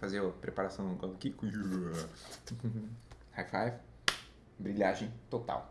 fazer a preparação aqui. High five. Brilhagem total.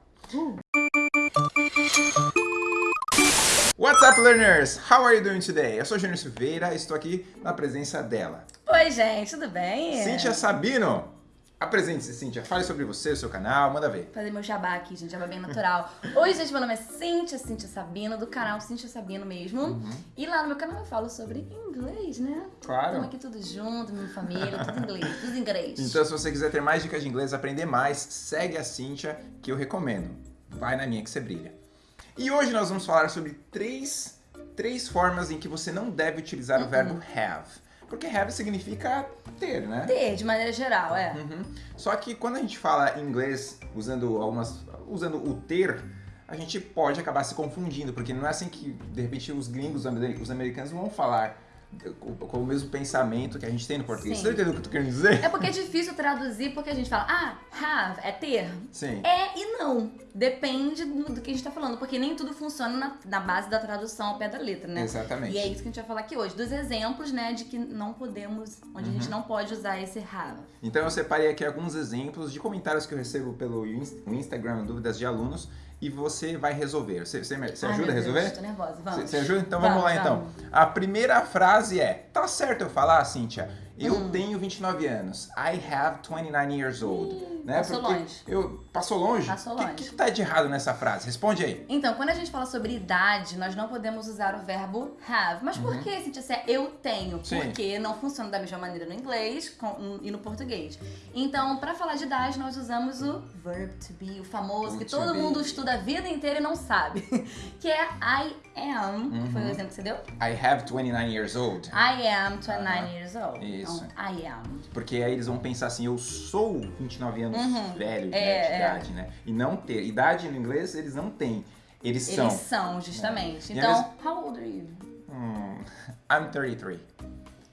What's up, learners? How are you doing today? Eu sou Júnior Silveira e estou aqui na presença dela. Oi, gente, tudo bem? Cíntia Sabino. Apresente-se, Cíntia. Fale sobre você, o seu canal, manda ver. Fazer meu jabá aqui, gente, jabá bem natural. Oi, gente, meu nome é Cíntia, Cíntia Sabino, do canal Cíntia Sabino mesmo. Uhum. E lá no meu canal eu falo sobre inglês, né? Claro. Estamos aqui tudo junto, minha família, tudo inglês, tudo inglês. Então, se você quiser ter mais dicas de inglês, aprender mais, segue a Cíntia, que eu recomendo. Vai na minha que você brilha. E hoje nós vamos falar sobre três, três formas em que você não deve utilizar o Uhum. verbo have. Porque have significa ter, né? Ter, de maneira geral, é. Uhum. Só que quando a gente fala inglês usando algumas, usando o ter, a gente pode acabar se confundindo, porque não é assim que de repente os gringos, os americanos vão falar com, o mesmo pensamento que a gente tem no português. Sim. Você entendendo o que eu tô querendo dizer? É porque é difícil traduzir, porque a gente fala, ah, have é ter. Sim. É e não. Depende do, que a gente tá falando, porque nem tudo funciona na, na base da tradução ao pé da letra, né? Exatamente. E é isso que a gente vai falar aqui hoje, dos exemplos, né, de que não podemos, onde a Uhum. gente não pode usar esse have. Então eu separei aqui alguns exemplos de comentários que eu recebo pelo Instagram, dúvidas de alunos, e você vai resolver. Você, você, você Ai, ajuda a meu Deus, resolver? tô nervosa, vamos. Você, você ajuda? Então vamos, Vamos, lá então. A primeira frase é: Tá certo eu falar, Cíntia? Eu Hum. tenho 29 anos. I have 29 years old. né? passou Porque longe. Eu, passou longe? Passou O que, longe. que tá de errado nessa frase? Responde aí. Então, quando a gente fala sobre idade, nós não podemos usar o verbo have. Mas por que, Cintia, se é eu tenho? Uhum. Sim. Porque não funciona da mesma maneira no inglês com- e no português. Então, pra falar de idade, nós usamos o verb to be, o famoso, que To todo be. mundo estuda a vida inteira e não sabe. Que é I am, que foi o Uhum. exemplo que você deu. I have 29 years old. I am 29 Aham. years old. Isso. Então, I am. Porque aí eles vão pensar assim, eu sou 29 anos Uhum. velho, né, É, de é. idade, né? E não ter. Idade no inglês eles não têm. Eles são. Eles são, justamente. É. Então, how old are you? Hum, I'm 33.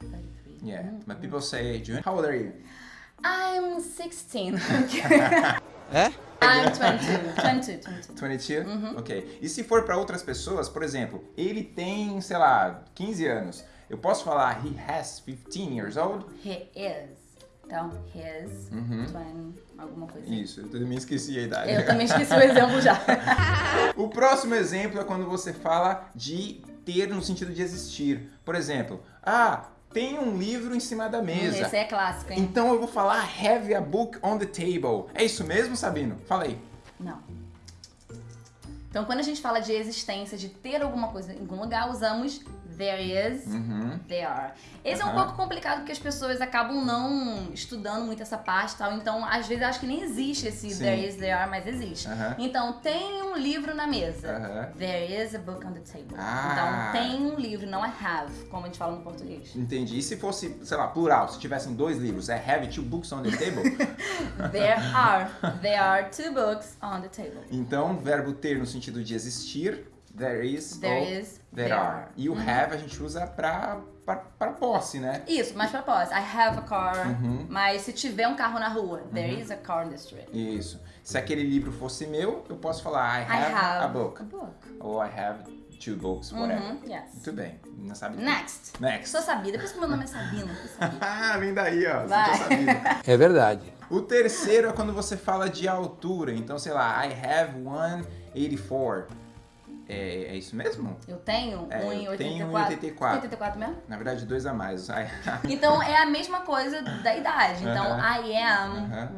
33. Yeah. Hum. But people say, June, how old are you? I'm 16. É? I'm 22. 22, 22. 22? Uhum. Ok. E se for para outras pessoas, por exemplo, ele tem, sei lá, 15 anos. Eu posso falar he has 15 years old? He is. Então, his, Uhum. 20, alguma coisa. assim. Isso, eu também esqueci a idade. Eu também esqueci o exemplo já. O próximo exemplo é quando você fala de ter no sentido de existir. Por exemplo, ah, tem um livro em cima da mesa. Esse é clássico, hein? Então eu vou falar have a book on the table. É isso mesmo, Sabino? Fala aí. Não. Então, quando a gente fala de existência, de ter alguma coisa em algum lugar, usamos there is, Uhum. there are. Esse é um pouco complicado porque as pessoas acabam não estudando muito essa parte e tal. Então, às vezes, eu acho que nem existe esse Sim. there is, there are, mas existe. Aham. Então, tem um livro na mesa. There is a book on the table. Ah. Então, tem um livro, não é have, como a gente fala no português. Entendi. E se fosse, sei lá, plural, se tivessem dois livros, é have two books on the table? There are. There are two books on the table. então, verbo ter no sentido de existir, there is There ou is, there there are. are. E o Uhum. have a gente usa pra, pra, pra posse, né? Isso, mais pra posse. I have a car. Uhum. Mas se tiver um carro na rua, there is a car in the street. Isso. Se aquele livro fosse meu, eu posso falar I I have, have a book. A book. Ou I have two books, whatever. Uhum, yes. Muito bem. Não sabe tudo. Next. Next. Sou sabida, por isso que meu nome é Sabina. Ah, vem daí, ó. Vai. sabia. É verdade. O terceiro é quando você fala de altura. Então, sei lá, I have 184. É, é isso mesmo? Eu tenho É, eu 1,84. tenho 1,84. 84 mesmo? Na verdade, dois a mais. Então é a mesma coisa da idade. Então Aham. I am Aham.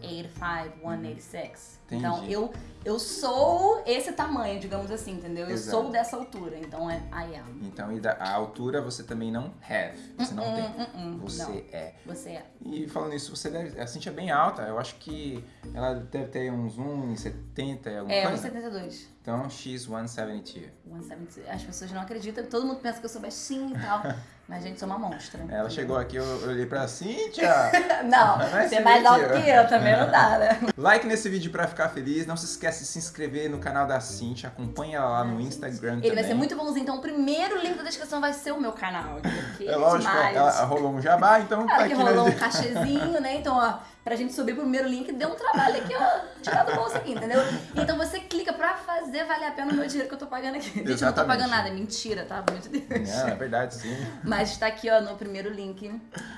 185, 186. Entendi. Então eu, eu sou esse tamanho, digamos assim, entendeu? Eu Exato. sou dessa altura. Então é I am. Então, e da- a altura você também não have. Você não Hum, tem. hum, Você não. é. Você é. E falando isso, você deve. A Cintia é bem alta. Eu acho que ela deve ter uns 1,70 e alguma É, coisa. 1,72. Então, she's 172. 1,72. As pessoas não acreditam, todo mundo pensa que eu sou baixinha e tal. mas, gente, sou uma monstra. Ela chegou aqui, eu, eu olhei pra Cintia. Não, você é mais alto que eu, também não dá, né? like nesse vídeo pra ficar feliz. Não se esquece de se inscrever no canal da Cintia. Acompanha ela lá no Instagram Ele também. vai ser muito bonzinho, então o primeiro link da descrição vai ser o meu canal. É lógico, demais. ela rolou um jabá, então Ela tá que rolou um cachezinho, né? Então, ó, pra gente subir pro primeiro link, deu um trabalho aqui, ó, tirar do bolso aqui, entendeu? Então você clica pra fazer valer a pena o meu dinheiro que eu tô pagando aqui. Gente, eu não tô Exatamente. pagando nada, é mentira, tá? De Deus. Não, é verdade, sim. Mas está aqui, ó, no primeiro link,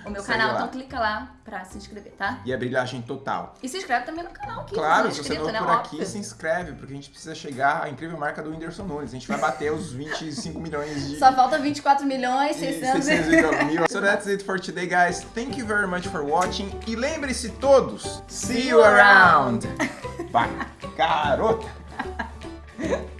o meu Segue canal. lá. Então clica lá pra se inscrever, tá? E é brilhagem total. E se inscreve também no canal aqui. Claro, é se você não né? por aqui, Óbvio. se inscreve, porque a gente precisa chegar à incrível marca do Whindersson Nunes. A gente vai bater os 25 milhões de... Só falta 24 milhões, e 600 600 mil. So that's it for today, guys. Thank you very much for watching. E lembre-se todos, see you around. Vai, garota!